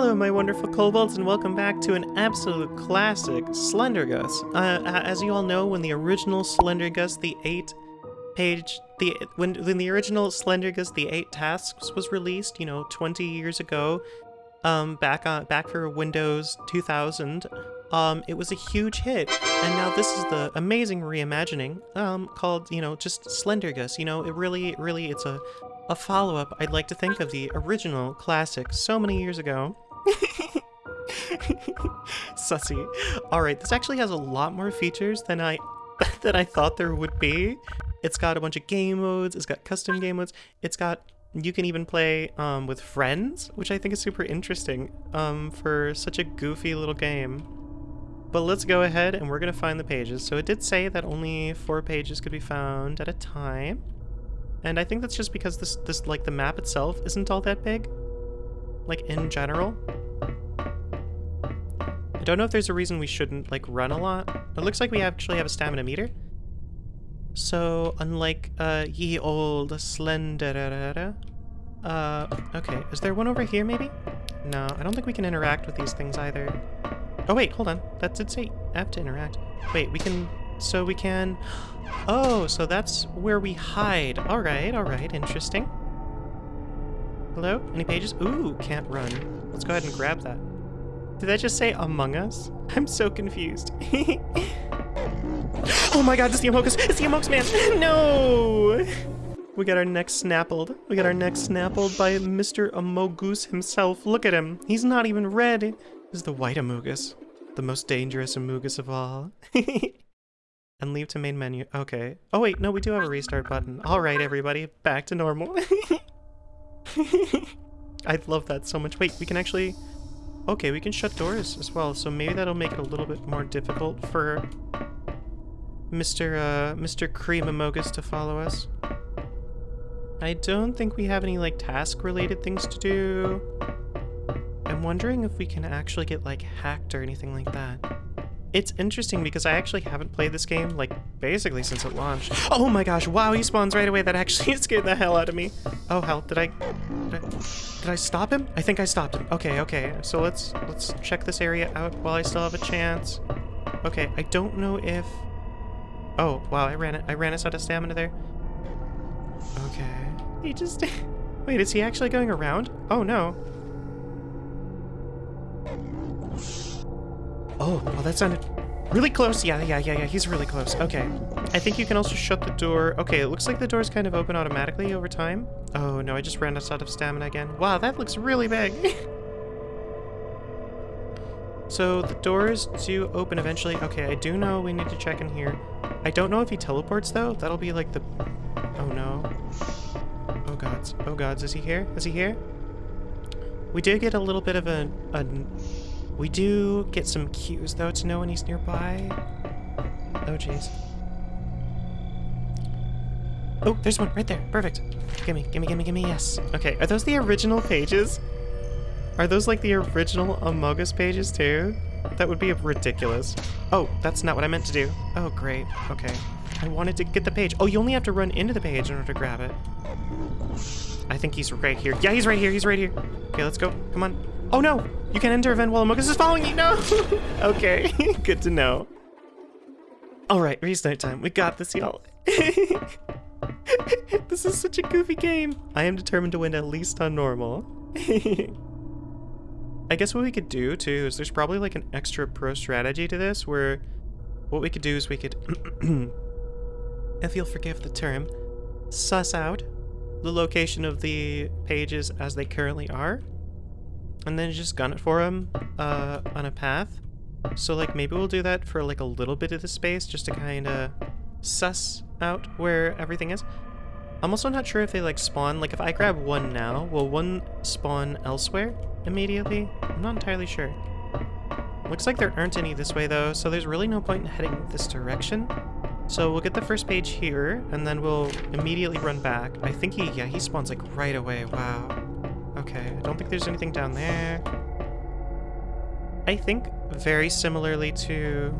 Hello, my wonderful kobolds, and welcome back to an absolute classic, Slendergus. Uh, as you all know, when the original Slendergus, the eight page, the when when the original Slendergus, the eight tasks was released, you know, 20 years ago, um, back on back for Windows 2000, um, it was a huge hit, and now this is the amazing reimagining, um, called, you know, just Slender Gus. You know, it really, really, it's a a follow-up, I'd like to think of the original classic so many years ago. Sussy. Alright, this actually has a lot more features than I than I thought there would be. It's got a bunch of game modes, it's got custom game modes, it's got you can even play um, with friends, which I think is super interesting um, for such a goofy little game. But let's go ahead and we're going to find the pages. So it did say that only four pages could be found at a time. And I think that's just because this, this like, the map itself isn't all that big. Like, in general. I don't know if there's a reason we shouldn't, like, run a lot. It looks like we actually have a stamina meter. So, unlike, uh, ye old slender... Uh, okay. Is there one over here, maybe? No, I don't think we can interact with these things either. Oh, wait, hold on. That did say have to interact. Wait, we can... So we can... Oh, so that's where we hide. Alright, alright, interesting. Hello? Any pages? Ooh, can't run. Let's go ahead and grab that. Did that just say Among Us? I'm so confused. oh my god, it's the Amogus! It's the Amogus man! no! We got our neck snappled. We got our neck snappled by Mr. Amogus himself. Look at him. He's not even red. This is the white Amogus. The most dangerous Amogus of all. And leave to main menu. Okay. Oh wait, no, we do have a restart button. Alright, everybody, back to normal. I love that so much. Wait, we can actually... Okay, we can shut doors as well, so maybe that'll make it a little bit more difficult for Mr. Uh, Mr. Cream Amogus to follow us. I don't think we have any, like, task-related things to do. I'm wondering if we can actually get, like, hacked or anything like that. It's interesting because I actually haven't played this game, like, basically since it launched. Oh my gosh, wow, he spawns right away. That actually scared the hell out of me. Oh, hell, did I, did I, did I stop him? I think I stopped him. Okay, okay, so let's, let's check this area out while I still have a chance. Okay, I don't know if... Oh, wow, I ran it. I ran us out of stamina there. Okay. He just... Wait, is he actually going around? Oh, no. Oh, well that sounded really close. Yeah, yeah, yeah, yeah, he's really close. Okay. I think you can also shut the door. Okay, it looks like the door's kind of open automatically over time. Oh no, I just ran out of stamina again. Wow, that looks really big. so the doors do open eventually. Okay, I do know we need to check in here. I don't know if he teleports though. That'll be like the... Oh no. Oh gods. Oh gods, is he here? Is he here? We did get a little bit of a, a we do get some cues, though, to know when he's nearby. Oh, jeez. Oh, there's one right there. Perfect. Gimme, gimme, gimme, gimme, yes. Okay, are those the original pages? Are those like the original Amogus pages too? That would be ridiculous. Oh, that's not what I meant to do. Oh, great. Okay. I wanted to get the page. Oh, you only have to run into the page in order to grab it. I think he's right here. Yeah, he's right here. He's right here. Okay, let's go. Come on. Oh no! You can enter event while Amogus is following you! No! okay, good to know. Alright, restart time. We got this, y'all. this is such a goofy game. I am determined to win at least on normal. I guess what we could do, too, is there's probably like an extra pro strategy to this, where what we could do is we could, if you'll forgive the term, suss out the location of the pages as they currently are, and then just gun it for him uh, on a path. So like maybe we'll do that for like a little bit of the space just to kind of suss out where everything is. I'm also not sure if they like spawn, like if I grab one now, will one spawn elsewhere immediately? I'm not entirely sure. Looks like there aren't any this way though, so there's really no point in heading this direction. So we'll get the first page here, and then we'll immediately run back. I think he, yeah, he spawns like right away, wow. Okay, I don't think there's anything down there. I think very similarly to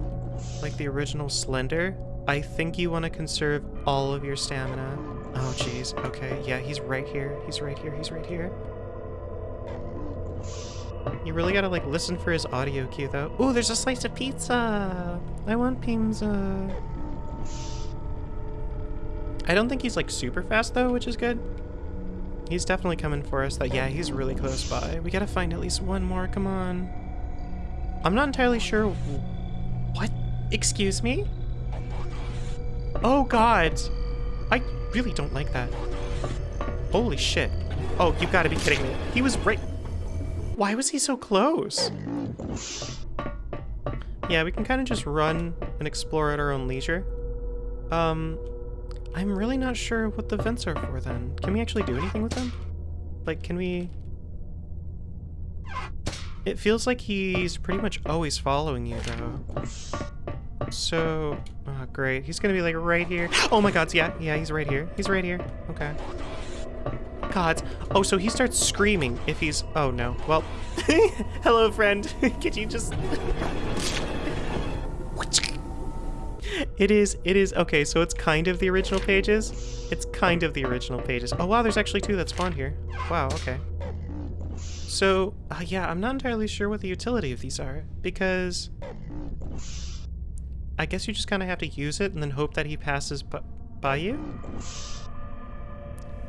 like the original Slender, I think you want to conserve all of your stamina. Oh jeez, okay, yeah, he's right here, he's right here, he's right here. You really gotta like listen for his audio cue though. Ooh, there's a slice of pizza! I want pizza. I don't think he's like super fast though, which is good. He's definitely coming for us. That yeah, he's really close by. We gotta find at least one more. Come on. I'm not entirely sure. What? Excuse me? Oh God! I really don't like that. Holy shit! Oh, you gotta be kidding me! He was right. Why was he so close? Yeah, we can kind of just run and explore at our own leisure. Um, I'm really not sure what the vents are for then. Can we actually do anything with them? Like, can we... It feels like he's pretty much always following you, though. So... Oh, great. He's gonna be, like, right here. Oh my god, yeah, yeah, he's right here. He's right here. Okay. God. Oh, so he starts screaming if he's... Oh, no. Well, hello, friend. Could you just... It is, it is, okay, so it's kind of the original pages. It's kind of the original pages. Oh wow, there's actually two that spawned here. Wow, okay. So, uh, yeah, I'm not entirely sure what the utility of these are, because... I guess you just kind of have to use it and then hope that he passes by you?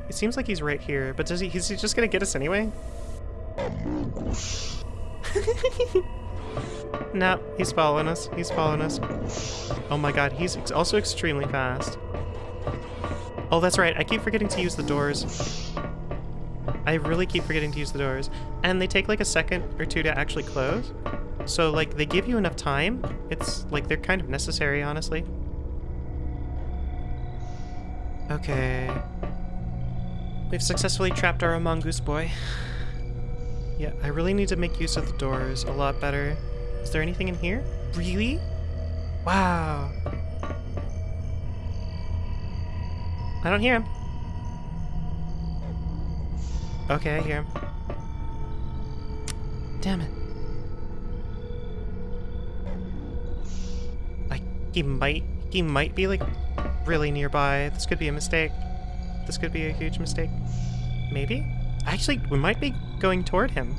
It seems like he's right here, but does he, is he just gonna get us anyway? no, he's following us. He's following us. Oh my god, he's ex also extremely fast. Oh, that's right. I keep forgetting to use the doors. I really keep forgetting to use the doors. And they take like a second or two to actually close. So, like, they give you enough time. It's, like, they're kind of necessary, honestly. Okay. We've successfully trapped our mongoose boy. Yeah, I really need to make use of the doors a lot better. Is there anything in here? Really? Wow. I don't hear him. Okay, I hear him. Damn it. Like, he might, he might be like really nearby. This could be a mistake. This could be a huge mistake. Maybe? Actually, we might be going toward him.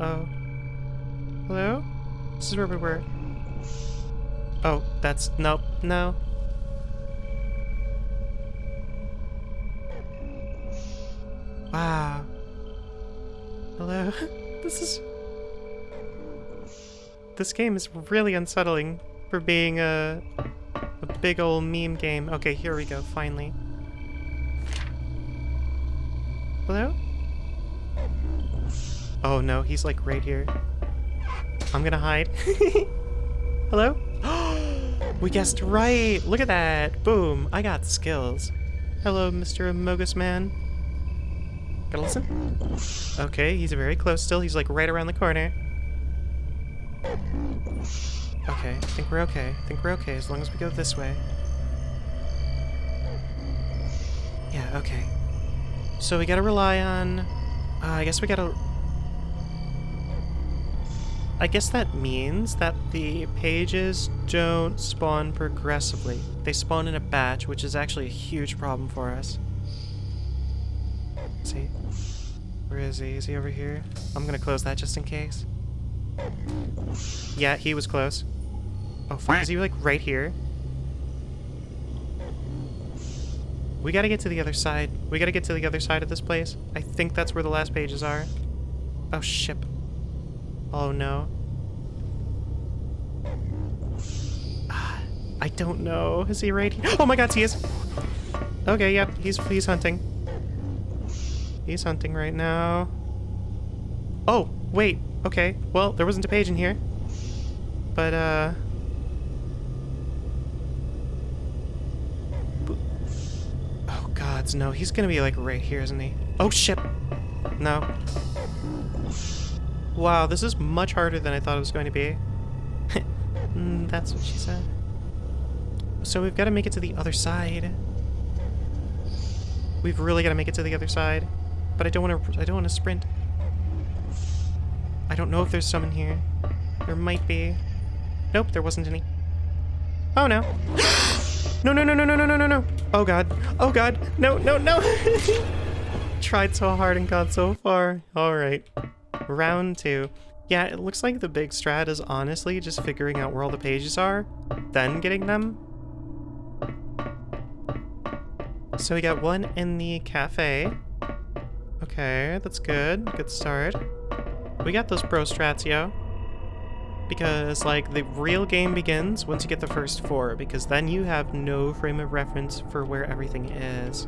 Uh-oh. Hello? This is where we were. Oh, that's... Nope. No. Wow. Hello? this is... This game is really unsettling for being a, a big old meme game. Okay, here we go, finally. Hello? Oh no, he's like right here. I'm gonna hide. Hello? we guessed right! Look at that! Boom! I got skills. Hello, Mr. Amogus Man. Gotta listen? Okay, he's very close still. He's like right around the corner. Okay, I think we're okay. I think we're okay as long as we go this way. Yeah, okay. So we gotta rely on... Uh, I guess we gotta I guess that means that the pages don't spawn progressively. They spawn in a batch, which is actually a huge problem for us. See? Where is he? Is he over here? I'm gonna close that just in case. Yeah, he was close. Oh, fuck. Is he, like, right here? We gotta get to the other side. We gotta get to the other side of this place. I think that's where the last pages are. Oh, ship. Oh no. I don't know. Is he right here? Oh my god, he is! Okay, yep, he's, he's hunting. He's hunting right now. Oh, wait. Okay, well, there wasn't a page in here. But, uh... Oh gods, no. He's gonna be, like, right here, isn't he? Oh, shit! No. Wow, this is much harder than I thought it was going to be. Mm, that's what she said. So we've got to make it to the other side. We've really got to make it to the other side. But I don't want to I don't want to sprint. I don't know if there's some in here. There might be. Nope, there wasn't any. Oh no. no, no, no, no, no, no, no, no. Oh god. Oh god. No, no, no. Tried so hard and got so far. All right. Round two. Yeah, it looks like the big strat is honestly just figuring out where all the pages are, then getting them. So we got one in the cafe. Okay, that's good. Good start. We got those pro strats, yo. Because, like, the real game begins once you get the first four, because then you have no frame of reference for where everything is.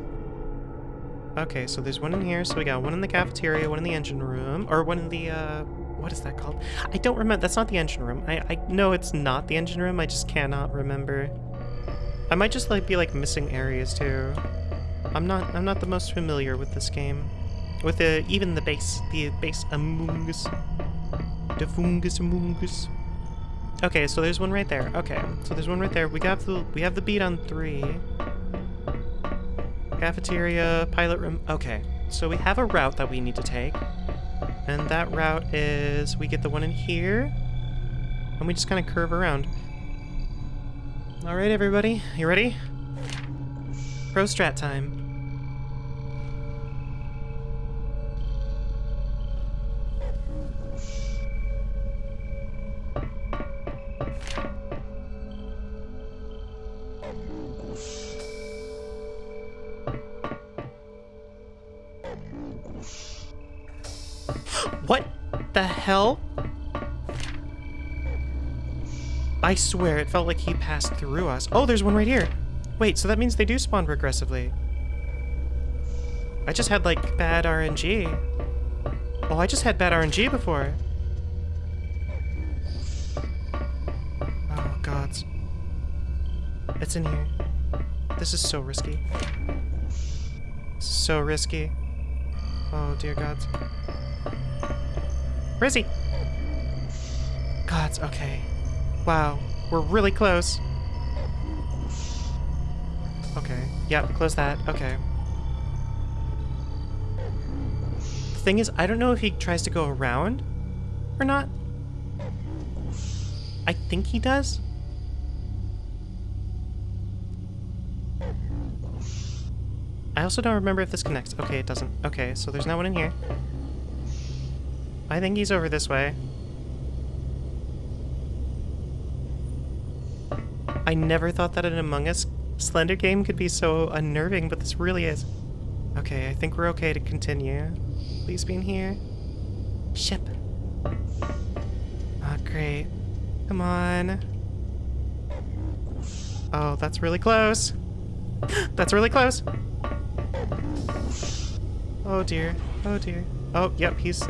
Okay, so there's one in here, so we got one in the cafeteria, one in the engine room, or one in the, uh, what is that called? I don't remember. That's not the engine room. I, I know it's not the engine room. I just cannot remember. I might just like be like missing areas too. I'm not I'm not the most familiar with this game. With the even the base, the base Among. The fungus Among. Okay, so there's one right there. Okay, so there's one right there. We got the we have the beat on three. Cafeteria, pilot room. Okay, so we have a route that we need to take. And that route is, we get the one in here, and we just kind of curve around. All right, everybody, you ready? Pro strat time. Hell? I swear, it felt like he passed through us. Oh, there's one right here. Wait, so that means they do spawn progressively. I just had, like, bad RNG. Oh, I just had bad RNG before. Oh, gods. It's in here. This is so risky. So risky. Oh, dear gods. Where is he? Gods, okay. Wow, we're really close. Okay, yep, close that, okay. The thing is, I don't know if he tries to go around or not. I think he does. I also don't remember if this connects. Okay, it doesn't. Okay, so there's no one in here. I think he's over this way. I never thought that an Among Us Slender game could be so unnerving, but this really is. Okay, I think we're okay to continue. Please be in here. Ship. Oh, great. Come on. Oh, that's really close. that's really close. Oh dear. Oh dear. Oh, yep, he's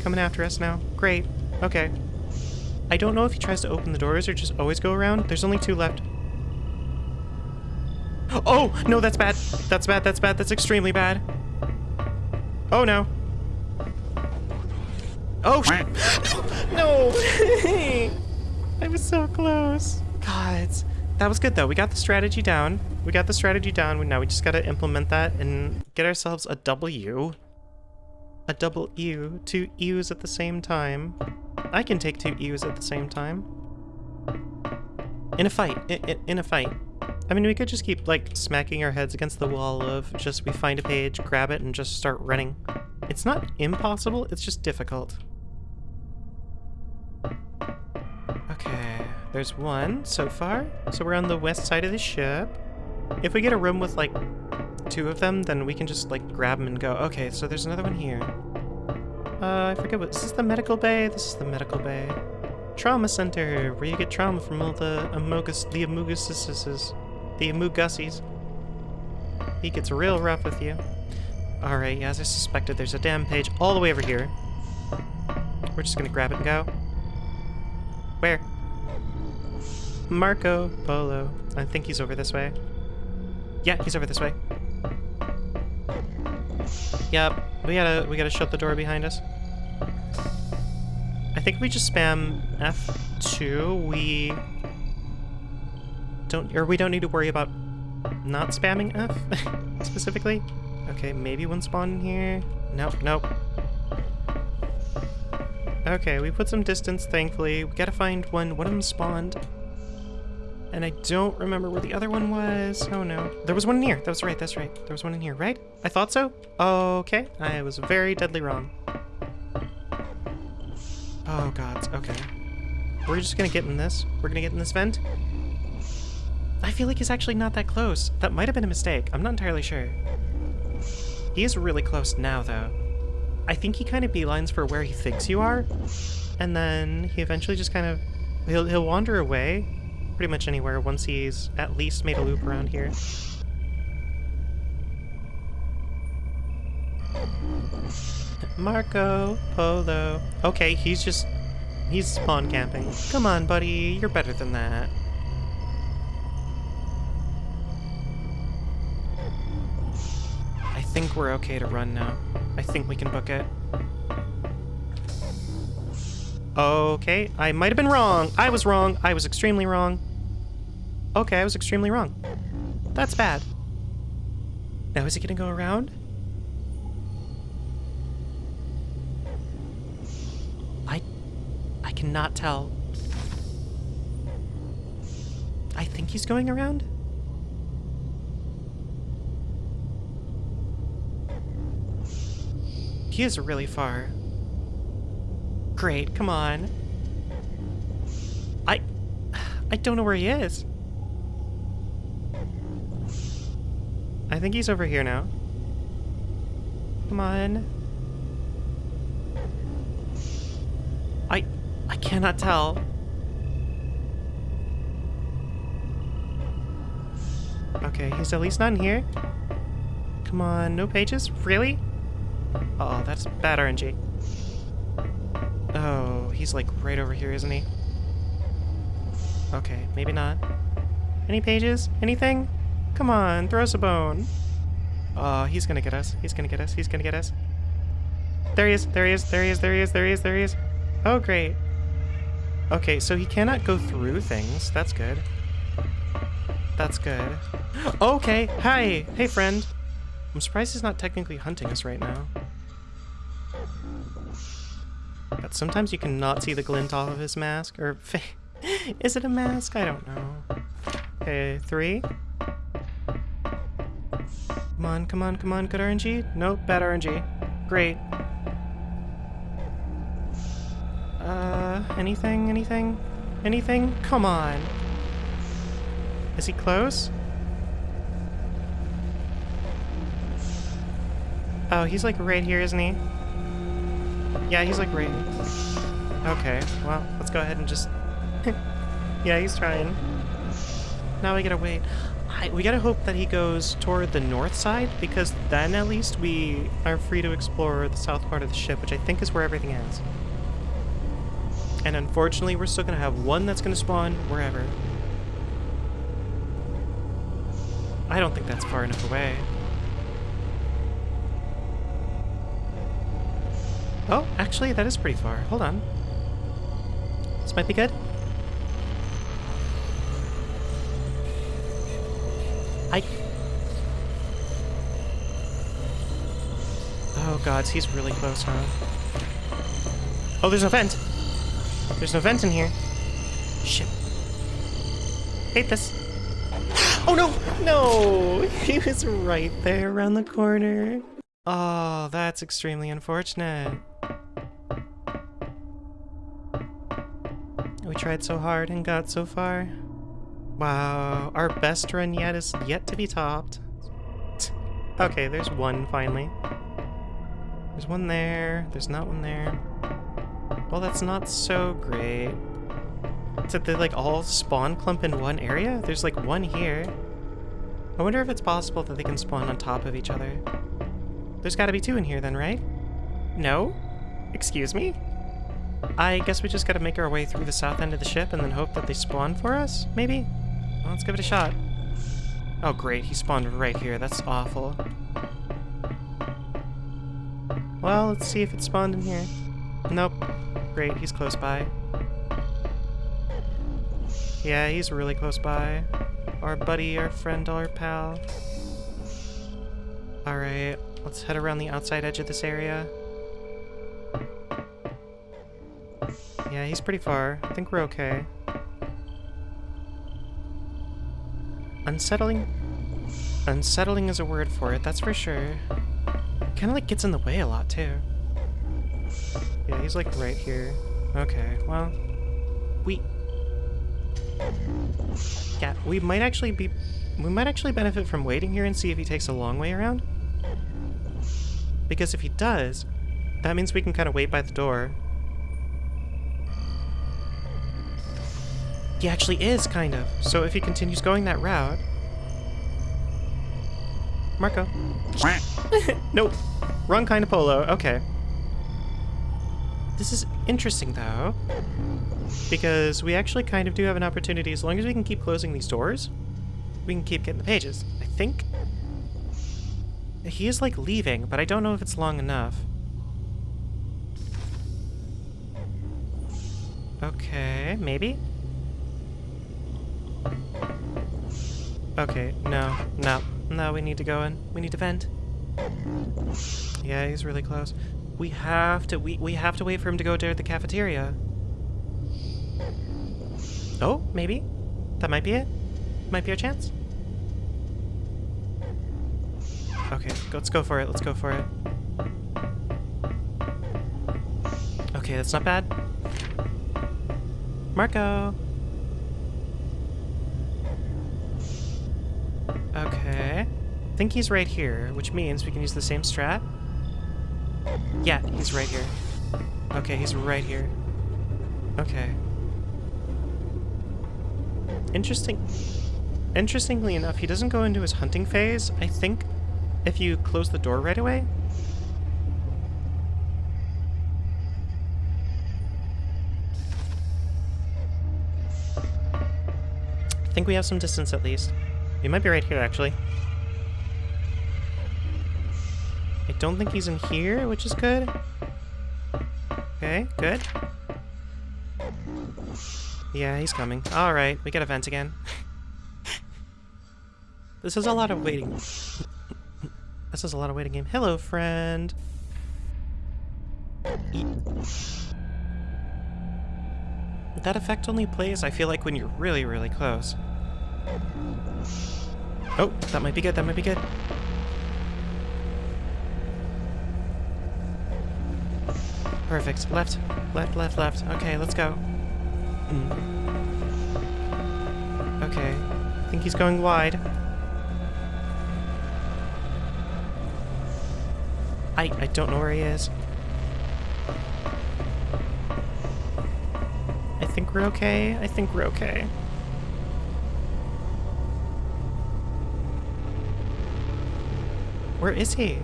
coming after us now. Great. Okay. I don't know if he tries to open the doors or just always go around. There's only two left. Oh, no, that's bad. That's bad, that's bad, that's extremely bad. Oh, no. Oh, no! I was so close. God, that was good, though. We got the strategy down. We got the strategy down. Now we just gotta implement that and get ourselves a W a double ewe, two ewes at the same time. I can take two ewes at the same time. In a fight, in, in, a fight. I mean, we could just keep, like, smacking our heads against the wall of just we find a page, grab it, and just start running. It's not impossible, it's just difficult. Okay, there's one so far. So we're on the west side of the ship. If we get a room with, like, two of them, then we can just, like, grab them and go. Okay, so there's another one here. Uh, I forget what... Is this is the medical bay? This is the medical bay. Trauma center, where you get trauma from all the amogus... The amuguses. The amugussies. He gets real rough with you. Alright, yeah, as I suspected, there's a damn page all the way over here. We're just gonna grab it and go. Where? Marco Polo. I think he's over this way. Yeah, he's over this way. Yep, we gotta we gotta shut the door behind us. I think we just spam F2. We don't or we don't need to worry about not spamming F specifically. Okay, maybe one spawn in here. Nope, nope. Okay, we put some distance, thankfully. We gotta find one. One of them spawned. And I don't remember where the other one was. Oh no. There was one in here. That was right. That's right. There was one in here, right? I thought so. Okay. I was very deadly wrong. Oh gods. Okay. We're just gonna get in this. We're gonna get in this vent. I feel like he's actually not that close. That might have been a mistake. I'm not entirely sure. He is really close now, though. I think he kind of beelines for where he thinks you are, and then he eventually just kind of... He'll, he'll wander away pretty much anywhere once he's at least made a loop around here. Marco Polo. Okay, he's just... He's spawn camping. Come on, buddy. You're better than that. I think we're okay to run now. I think we can book it. Okay, I might have been wrong. I was wrong. I was extremely wrong. Okay, I was extremely wrong. That's bad. Now is he gonna go around? I... I cannot tell. I think he's going around? He is really far. Great, come on. I... I don't know where he is. I think he's over here now. Come on. I... I cannot tell. Okay, he's at least not in here. Come on, no pages? Really? Oh, that's bad RNG. Oh, he's like right over here, isn't he? Okay, maybe not. Any pages? Anything? Come on, throw us a bone. Oh, he's gonna get us. He's gonna get us. He's gonna get us. There he is. There he is. There he is. There he is. There he is. There he is. Oh, great. Okay, so he cannot go through things. That's good. That's good. Okay, hi. Hey, friend. I'm surprised he's not technically hunting us right now. But sometimes you cannot see the glint off of his mask. Or, is it a mask? I don't know. Okay, three. Come on, come on, come on. Good RNG? Nope, bad RNG. Great. Uh, anything, anything? Anything? Come on. Is he close? Oh, he's like right here, isn't he? Yeah, he's like right. Okay, well, let's go ahead and just... yeah, he's trying. Now we gotta wait. I, we gotta hope that he goes toward the north side, because then at least we are free to explore the south part of the ship, which I think is where everything is. And unfortunately, we're still gonna have one that's gonna spawn wherever. I don't think that's far enough away. Oh, actually, that is pretty far. Hold on. This might be good. Oh gods, he's really close, huh? Oh, there's no vent! There's no vent in here. Shit. Hate this. Oh no! No! He was right there around the corner. Oh, that's extremely unfortunate. We tried so hard and got so far. Wow, our best run yet is yet to be topped. Okay, there's one finally. There's one there, there's not one there. Well, that's not so great. Except they like all spawn clump in one area? There's like one here. I wonder if it's possible that they can spawn on top of each other. There's gotta be two in here then, right? No? Excuse me? I guess we just gotta make our way through the south end of the ship and then hope that they spawn for us, maybe? Well, let's give it a shot. Oh great, he spawned right here. That's awful. Well, let's see if it spawned in here. Nope. Great, he's close by. Yeah, he's really close by. Our buddy, our friend, our pal. Alright, let's head around the outside edge of this area. Yeah, he's pretty far. I think we're okay. Unsettling? Unsettling is a word for it, that's for sure. Kind of like gets in the way a lot, too. Yeah, he's like right here. Okay, well, we... Yeah, we might actually be... We might actually benefit from waiting here and see if he takes a long way around. Because if he does, that means we can kind of wait by the door. He actually is, kind of. So if he continues going that route... Marco. nope. Wrong kind of polo. Okay. This is interesting, though. Because we actually kind of do have an opportunity, as long as we can keep closing these doors, we can keep getting the pages. I think... He is, like, leaving, but I don't know if it's long enough. Okay, maybe? Okay, no, no, no, we need to go in. We need to vent. Yeah, he's really close. We have to, we, we have to wait for him to go to the cafeteria. Oh, maybe? That might be it? Might be our chance? Okay, let's go for it, let's go for it. Okay, that's not bad. Marco! Okay. I think he's right here, which means we can use the same strat. Yeah, he's right here. Okay, he's right here. Okay. Interesting. Interestingly enough, he doesn't go into his hunting phase. I think if you close the door right away, I think we have some distance at least. He might be right here, actually. Don't think he's in here, which is good. Okay, good. Yeah, he's coming. Alright, we get a vent again. this is a lot of waiting. this is a lot of waiting game. Hello, friend! That effect only plays, I feel like, when you're really, really close. Oh, that might be good, that might be good. Perfect. Left, left, left, left. Okay, let's go. Okay. I think he's going wide. I, I don't know where he is. I think we're okay. I think we're okay. Where is he?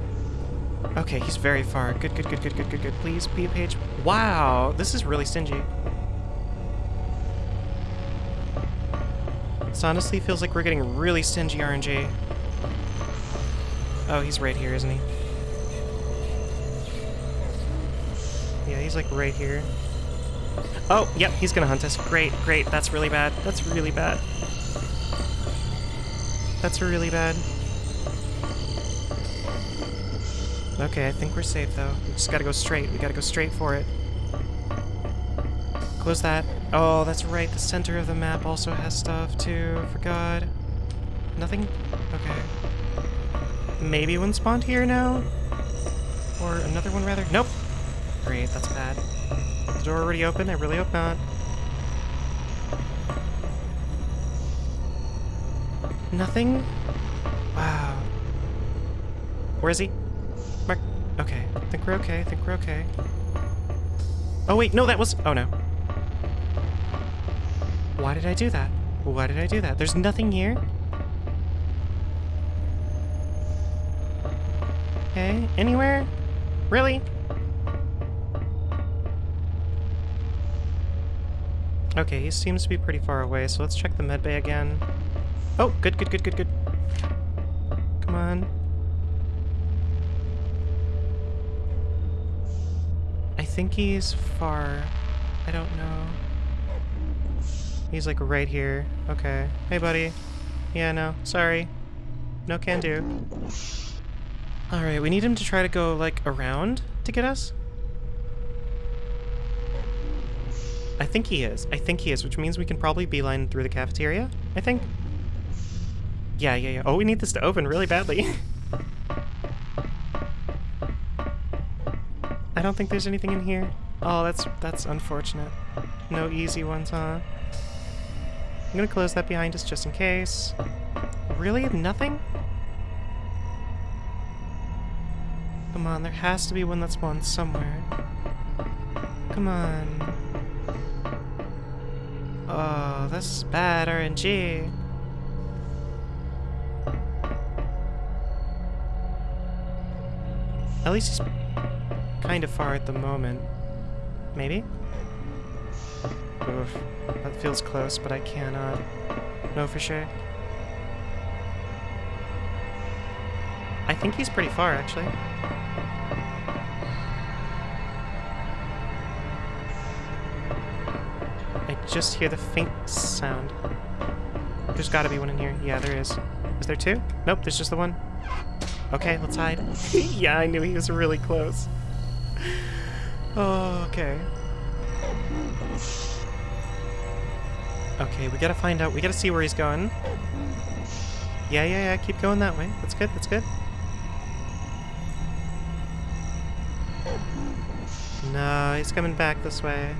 Okay, he's very far. Good, good, good, good, good, good, good. Please be a page. Wow, this is really stingy. This honestly feels like we're getting really stingy RNG. Oh, he's right here, isn't he? Yeah, he's like right here. Oh, yep, he's gonna hunt us. Great, great. That's really bad. That's really bad. That's really bad. Okay, I think we're safe, though. We just gotta go straight. We gotta go straight for it. Close that. Oh, that's right. The center of the map also has stuff, too. Forgot. Nothing? Okay. Maybe one spawned here now? Or another one, rather? Nope. Great, that's bad. Is the door already open? I really hope not. Nothing? Wow. Where is he? We're okay, I think we're okay. Oh wait, no, that was... Oh no. Why did I do that? Why did I do that? There's nothing here? Okay, anywhere? Really? Okay, he seems to be pretty far away, so let's check the medbay again. Oh, good, good, good, good, good. Think he's far. I don't know. He's like right here. Okay. Hey, buddy. Yeah, no. Sorry. No can do. Alright, we need him to try to go, like, around to get us? I think he is. I think he is, which means we can probably beeline through the cafeteria, I think. Yeah, yeah, yeah. Oh, we need this to open really badly. don't think there's anything in here. Oh, that's that's unfortunate. No easy ones, huh? I'm gonna close that behind us just in case. Really? Nothing? Come on, there has to be one that spawned somewhere. Come on. Oh, this is bad RNG. At least he's kind of far at the moment. Maybe? Oof. That feels close, but I cannot know for sure. I think he's pretty far, actually. I just hear the faint sound. There's gotta be one in here. Yeah, there is. Is there two? Nope, there's just the one. Okay, let's hide. yeah, I knew he was really close. Oh, okay. Okay, we gotta find out. We gotta see where he's going. Yeah, yeah, yeah, keep going that way. That's good, that's good. No, he's coming back this way.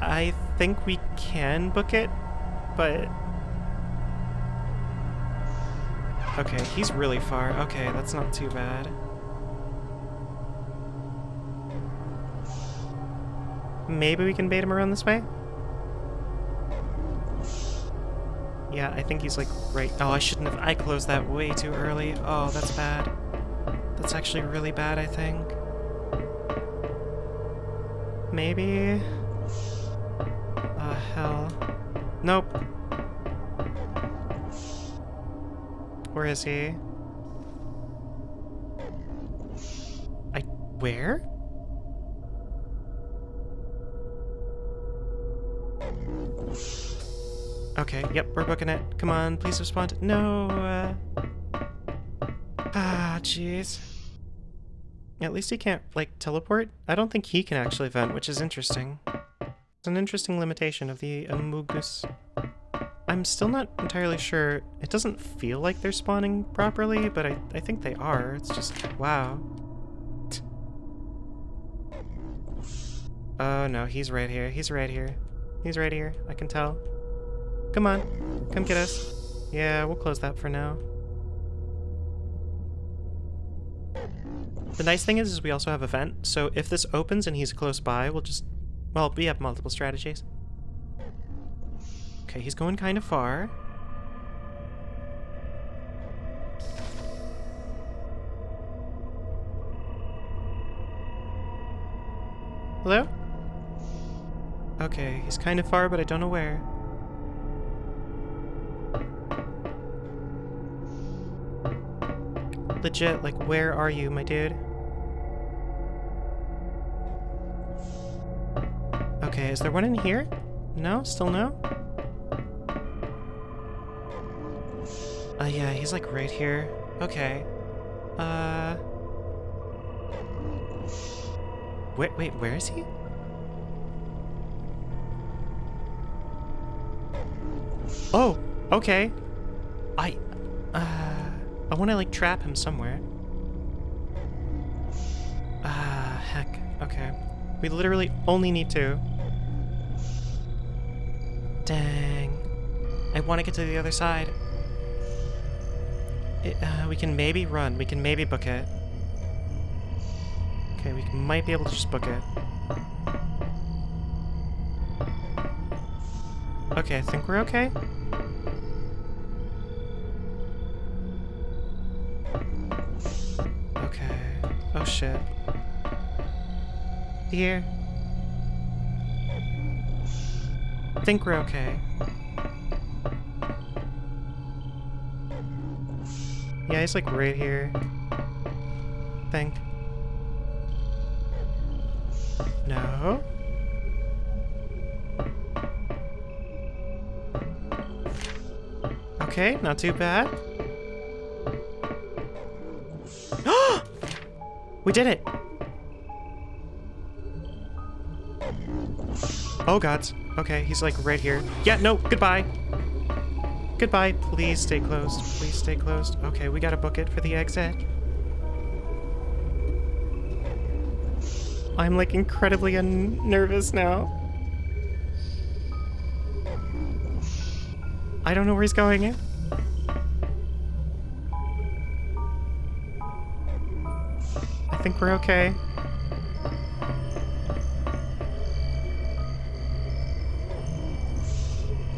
I think we can book it, but... Okay, he's really far. Okay, that's not too bad. Maybe we can bait him around this way? Yeah, I think he's like right... Oh, I shouldn't have... I closed that way too early. Oh, that's bad. That's actually really bad, I think. Maybe... Oh, hell. Nope. Where is he? I... Where? Okay, yep, we're booking it. Come on, please respond. No, uh... Ah, jeez. At least he can't, like, teleport? I don't think he can actually vent, which is interesting. It's an interesting limitation of the Amogus. I'm still not entirely sure. It doesn't feel like they're spawning properly, but I, I think they are. It's just, wow. Oh no, he's right here. He's right here. He's right here. I can tell. Come on. Come get us. Yeah, we'll close that for now. The nice thing is, is we also have a vent, so if this opens and he's close by, we'll just... Well, we have multiple strategies. Okay, he's going kind of far. Hello? Okay, he's kind of far, but I don't know where. Legit, like, where are you, my dude? Okay, is there one in here? No? Still no? Uh, yeah, he's like right here. Okay. Uh... Wait, wait, where is he? Oh, okay. I, uh, I want to like trap him somewhere. Ah, uh, heck. Okay. We literally only need two. Dang. I want to get to the other side. It, uh, we can maybe run. We can maybe book it. Okay, we might be able to just book it. Okay, I think we're okay. Okay. Oh shit. Here. think we're okay. Yeah, he's like right here. I think. No. Okay, not too bad. we did it! Oh gods. Okay, he's like right here. Yeah, no, goodbye. Goodbye. Please stay closed. Please stay closed. Okay, we gotta book it for the exit. I'm like incredibly nervous now. I don't know where he's going. I think we're okay.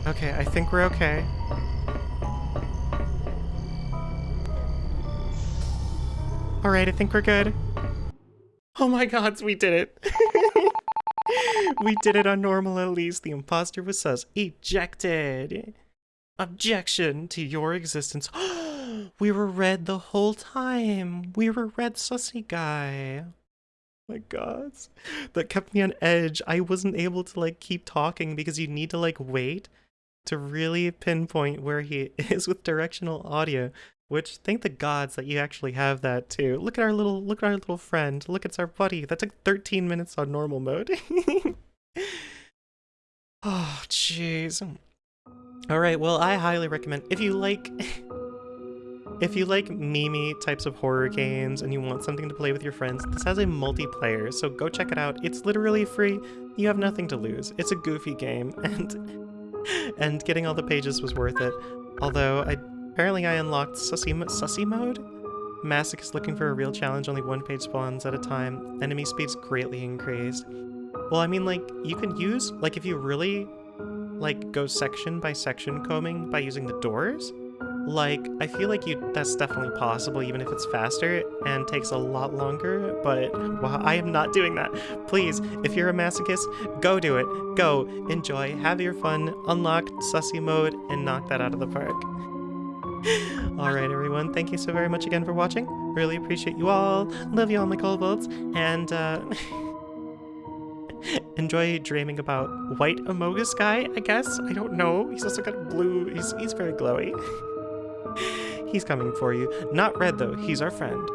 Okay, I think we're okay. Alright, I think we're good. Oh my gods, we did it. we did it on normal at least. The imposter was sus. Ejected. Objection to your existence. we were red the whole time. We were red sussy guy. Oh my gods. That kept me on edge. I wasn't able to like keep talking because you need to like wait to really pinpoint where he is with directional audio. Which thank the gods that you actually have that too. Look at our little look at our little friend. Look, it's our buddy. That took 13 minutes on normal mode. oh, jeez. All right, well, I highly recommend if you like if you like mimi types of horror games and you want something to play with your friends, this has a multiplayer, so go check it out. It's literally free. You have nothing to lose. It's a goofy game and and getting all the pages was worth it. Although I apparently I unlocked sussy sussy mode. Masochist looking for a real challenge, only one page spawns at a time. Enemy speed's greatly increased. Well, I mean, like, you can use, like, if you really like go section by section combing by using the doors, like I feel like you that's definitely possible even if it's faster and takes a lot longer, but well, I am not doing that. Please, if you're a masochist, go do it. Go, enjoy, have your fun, unlock sussy mode, and knock that out of the park. Alright everyone, thank you so very much again for watching. Really appreciate you all. Love you all my kobolds. And uh enjoy dreaming about white Amogus guy, I guess? I don't know. He's also got blue. He's, he's very glowy. he's coming for you. Not red, though. He's our friend.